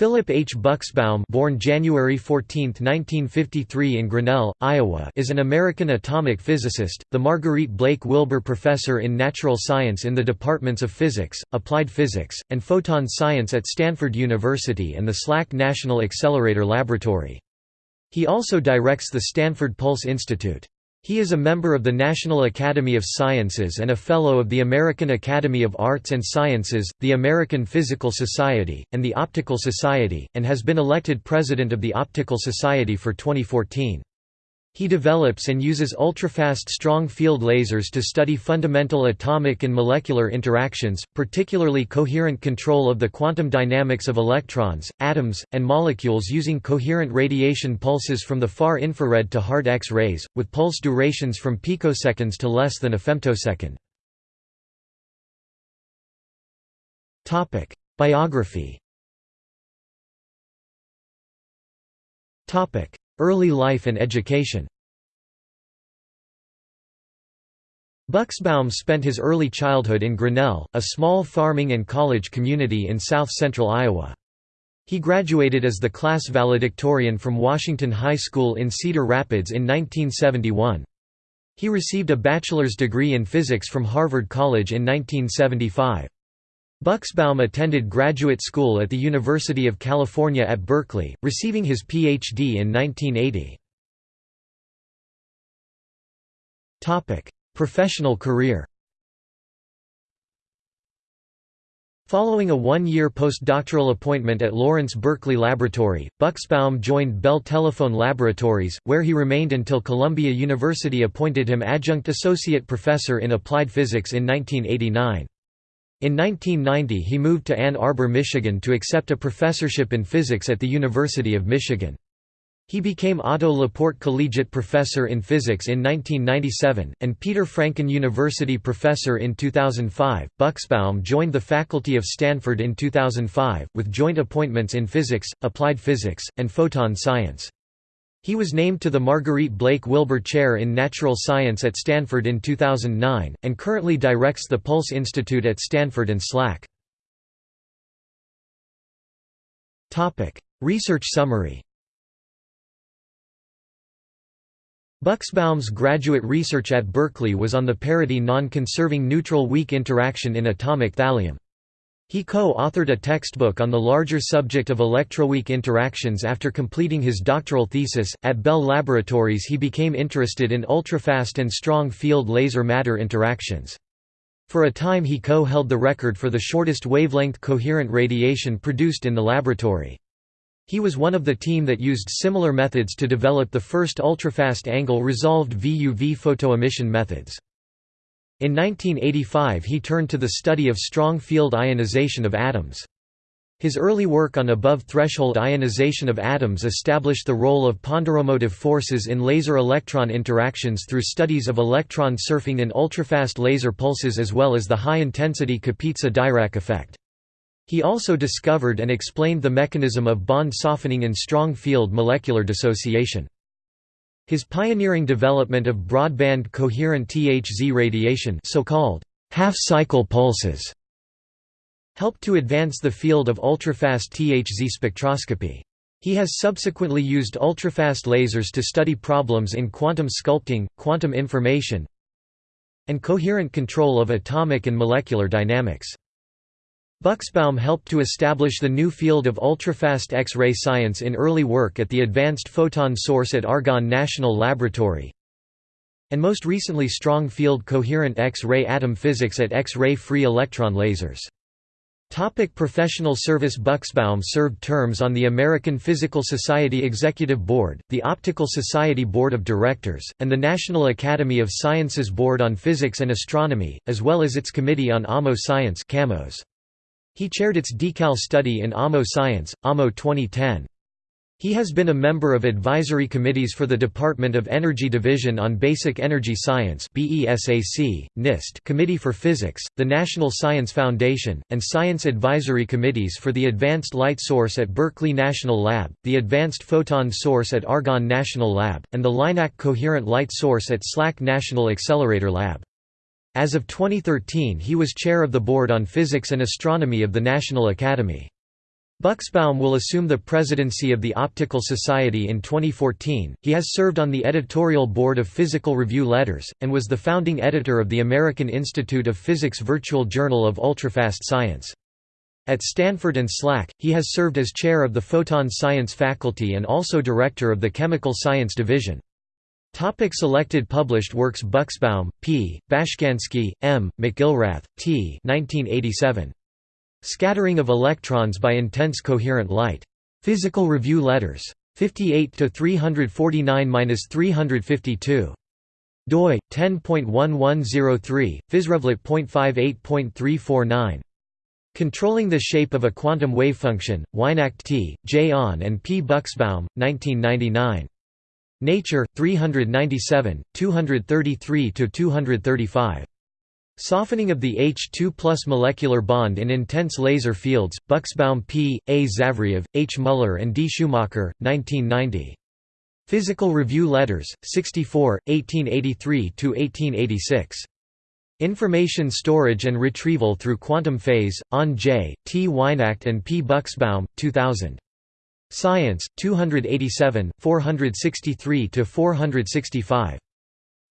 Philip H. Bucksbaum born January 14, 1953 in Grinnell, Iowa is an American atomic physicist, the Marguerite Blake Wilbur Professor in Natural Science in the departments of Physics, Applied Physics, and Photon Science at Stanford University and the SLAC National Accelerator Laboratory. He also directs the Stanford Pulse Institute. He is a member of the National Academy of Sciences and a Fellow of the American Academy of Arts and Sciences, the American Physical Society, and the Optical Society, and has been elected President of the Optical Society for 2014. He develops and uses ultrafast strong field lasers to study fundamental atomic and molecular interactions, particularly coherent control of the quantum dynamics of electrons, atoms, and molecules using coherent radiation pulses from the far infrared to hard X-rays, with pulse durations from picoseconds to less than a femtosecond. Biography Early life and education Bucksbaum spent his early childhood in Grinnell, a small farming and college community in south-central Iowa. He graduated as the class valedictorian from Washington High School in Cedar Rapids in 1971. He received a bachelor's degree in physics from Harvard College in 1975. Bucksbaum attended graduate school at the University of California at Berkeley, receiving his Ph.D. in 1980. Professional career Following a one-year postdoctoral appointment at Lawrence Berkeley Laboratory, Bucksbaum joined Bell Telephone Laboratories, where he remained until Columbia University appointed him adjunct associate professor in applied physics in 1989. In 1990 he moved to Ann Arbor, Michigan to accept a professorship in physics at the University of Michigan. He became Otto Laporte Collegiate Professor in Physics in 1997, and Peter Franken University Professor in 2005. Bucksbaum joined the faculty of Stanford in 2005, with joint appointments in physics, applied physics, and photon science. He was named to the Marguerite Blake Wilbur Chair in Natural Science at Stanford in 2009, and currently directs the Pulse Institute at Stanford and SLAC. Research summary Bucksbaum's graduate research at Berkeley was on the parity non-conserving neutral weak interaction in atomic thallium. He co-authored a textbook on the larger subject of electroweak interactions after completing his doctoral thesis. At Bell Laboratories, he became interested in ultrafast and strong field laser matter interactions. For a time, he co-held the record for the shortest wavelength coherent radiation produced in the laboratory. He was one of the team that used similar methods to develop the first ultrafast angle resolved VUV photoemission methods. In 1985 he turned to the study of strong field ionization of atoms. His early work on above-threshold ionization of atoms established the role of ponderomotive forces in laser-electron interactions through studies of electron surfing in ultrafast laser pulses as well as the high-intensity Kapitsa-Dirac effect. He also discovered and explained the mechanism of bond softening in strong field molecular dissociation. His pioneering development of broadband coherent THZ radiation so-called half-cycle pulses helped to advance the field of ultrafast THZ spectroscopy. He has subsequently used ultrafast lasers to study problems in quantum sculpting, quantum information, and coherent control of atomic and molecular dynamics. Bucksbaum helped to establish the new field of ultrafast X-ray science in early work at the Advanced Photon Source at Argonne National Laboratory, and most recently strong field coherent X-ray atom physics at X-ray free electron lasers. Topic professional service Bucksbaum served terms on the American Physical Society Executive Board, the Optical Society Board of Directors, and the National Academy of Sciences Board on Physics and Astronomy, as well as its Committee on AMO Science CAMOS. He chaired its decal study in AMO Science, AMO 2010. He has been a member of advisory committees for the Department of Energy Division on Basic Energy Science NIST Committee for Physics, the National Science Foundation, and Science Advisory Committees for the Advanced Light Source at Berkeley National Lab, the Advanced Photon Source at Argonne National Lab, and the LINAC Coherent Light Source at SLAC National Accelerator Lab. As of 2013 he was chair of the Board on Physics and Astronomy of the National Academy. Bucksbaum will assume the presidency of the Optical Society in 2014. He has served on the editorial board of Physical Review Letters, and was the founding editor of the American Institute of Physics Virtual Journal of Ultrafast Science. At Stanford and SLAC, he has served as chair of the Photon Science faculty and also director of the Chemical Science Division. Topic selected published works Bucksbaum, P., Bashkansky, M., McIlrath, T. 1987. Scattering of electrons by intense coherent light. Physical Review Letters. 58 to 349-352. doi 10.1103 physrevlet.58.349 Controlling the Shape of a Quantum Wave Function, Weinacht T., J. Ahn and P. Bucksbaum, 1999. Nature, 397, 233–235. Softening of the H2 plus molecular bond in intense laser fields, Bucksbaum P., A. Zavriev, H. Muller and D. Schumacher, 1990. Physical Review Letters, 64, 1883–1886. Information Storage and Retrieval through Quantum Phase, on J. T. Weinacht and P. Bucksbaum, 2000. Science, 287, 463–465.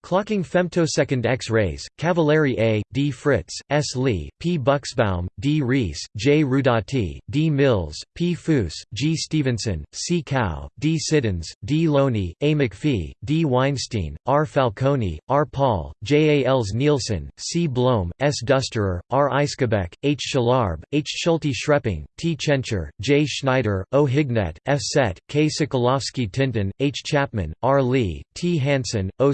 Clocking femtosecond X-rays, Cavalieri A., D. Fritz, S. Lee, P. Bucksbaum, D. Reis, J. Rudati, D. Mills, P. Fuoss, G. Stevenson, C. Kao, D. Siddons, D. Loney, A. McPhee, D. Weinstein, R. Falcone, R. Paul, J. A. Els Nielsen, C. Blome, S. Dusterer, R. Ischebeck, H. Schlarb, H. Schulte Schrepping, T. Tschentscher, J. Schneider, O. Hignette, F. Sette, K. Sokolowski-Tinten, H. Chapman, R. Lee, T. Hansen, O.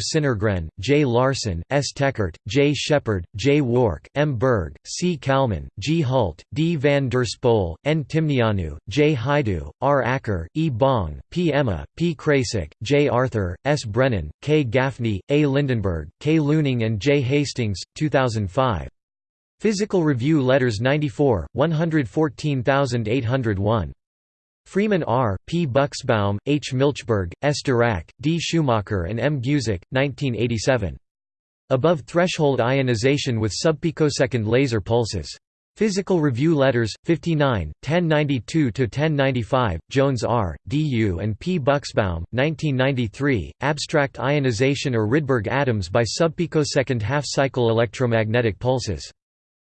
J. Larson, S. Techert, J. Shepard, J. Wark, M. Berg, C. Caleman, G. Huldt, D. van der Spoel, N. Timneanu, J. Hajdu, R. Akre, E. Bong, P. Emma, P. Krejcik, J. Arthur, S. Brennan, K. Gaffney, A. Lindenberg, K. Luening and J. Hastings, 2005. Physical Review Letters 94, 114801. Freeman R., P. Bucksbaum, H. Milchberg, S. Darack, D. Schumacher and M. Geusic, 1987. Above threshold ionization with subpicosecond laser pulses. Physical Review Letters, 59, 1092–1095, Jones R., D. U. and P. Bucksbaum, 1993, Abstract Ionization or Rydberg atoms by subpicosecond half-cycle electromagnetic pulses.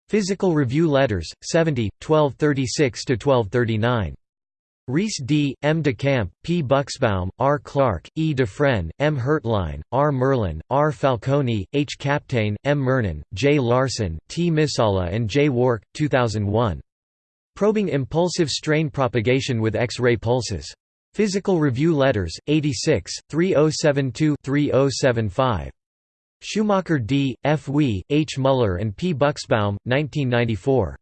Physical Review Letters, 70, 1236–1239. Reis D., M. DeCamp, P. Bucksbaum, R. Clark, E. Dufresne, M. Hertlein, R. Merlin, R. Falcone, H. Kapteyn, M. Murnane, J. Larson, T. Missalla and J. Wark, 2001. Probing Impulsive Strain Propagation with X-ray Pulses. Physical Review Letters, 86, 3072-3075. Schumacher D., F. Weihe, H. Muller and P. Bucksbaum, 1994.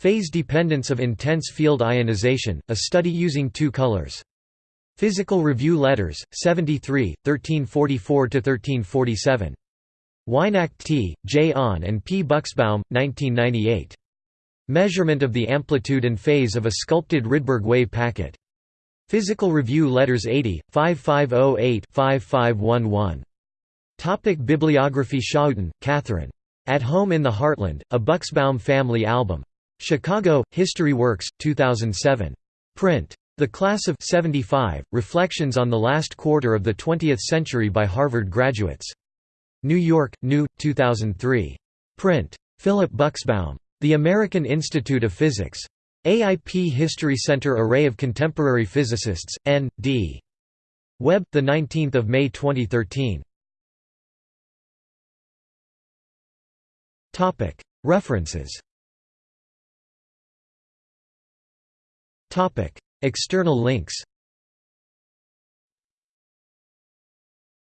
Phase dependence of intense field ionization, a study using two colors. Physical Review Letters, 73, 1344–1347. Weinacht T., J. Ahn and P. Bucksbaum, 1998. Measurement of the amplitude and phase of a sculpted Rydberg wave packet. Physical Review Letters 80, 5508-5511. Topic Bibliography Schouten, Catherine. At Home in the Heartland, a Bucksbaum Family Album. Chicago, History Works, 2007. Print. The Class of 75, Reflections on the Last Quarter of the Twentieth Century by Harvard Graduates. New York, New, 2003. Print. Philip Bucksbaum. The American Institute of Physics. AIP History Center Array of Contemporary Physicists, N. D. Web, 19 May 2013. References External links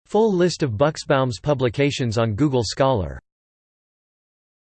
Full list of Bucksbaum's publications on Google Scholar